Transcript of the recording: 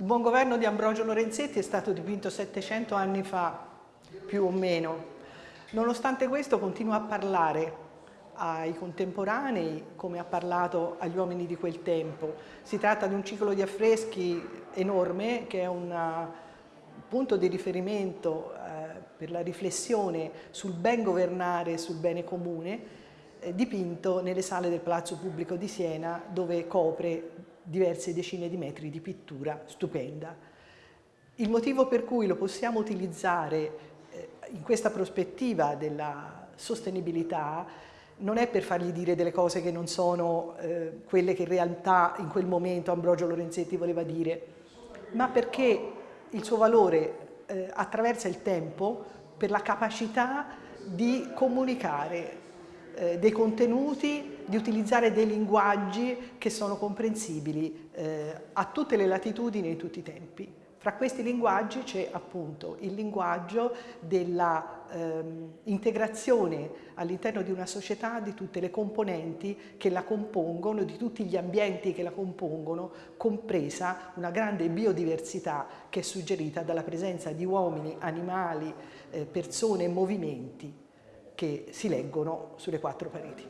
Il buon governo di Ambrogio Lorenzetti è stato dipinto 700 anni fa, più o meno. Nonostante questo continua a parlare ai contemporanei come ha parlato agli uomini di quel tempo. Si tratta di un ciclo di affreschi enorme che è un punto di riferimento eh, per la riflessione sul ben governare sul bene comune eh, dipinto nelle sale del Palazzo Pubblico di Siena dove copre diverse decine di metri di pittura stupenda. Il motivo per cui lo possiamo utilizzare eh, in questa prospettiva della sostenibilità non è per fargli dire delle cose che non sono eh, quelle che in realtà in quel momento Ambrogio Lorenzetti voleva dire, ma perché il suo valore eh, attraversa il tempo per la capacità di comunicare eh, dei contenuti, di utilizzare dei linguaggi che sono comprensibili eh, a tutte le latitudini e in tutti i tempi. Fra questi linguaggi c'è appunto il linguaggio dell'integrazione ehm, all'interno di una società di tutte le componenti che la compongono, di tutti gli ambienti che la compongono, compresa una grande biodiversità che è suggerita dalla presenza di uomini, animali, eh, persone e movimenti che si leggono sulle quattro pareti.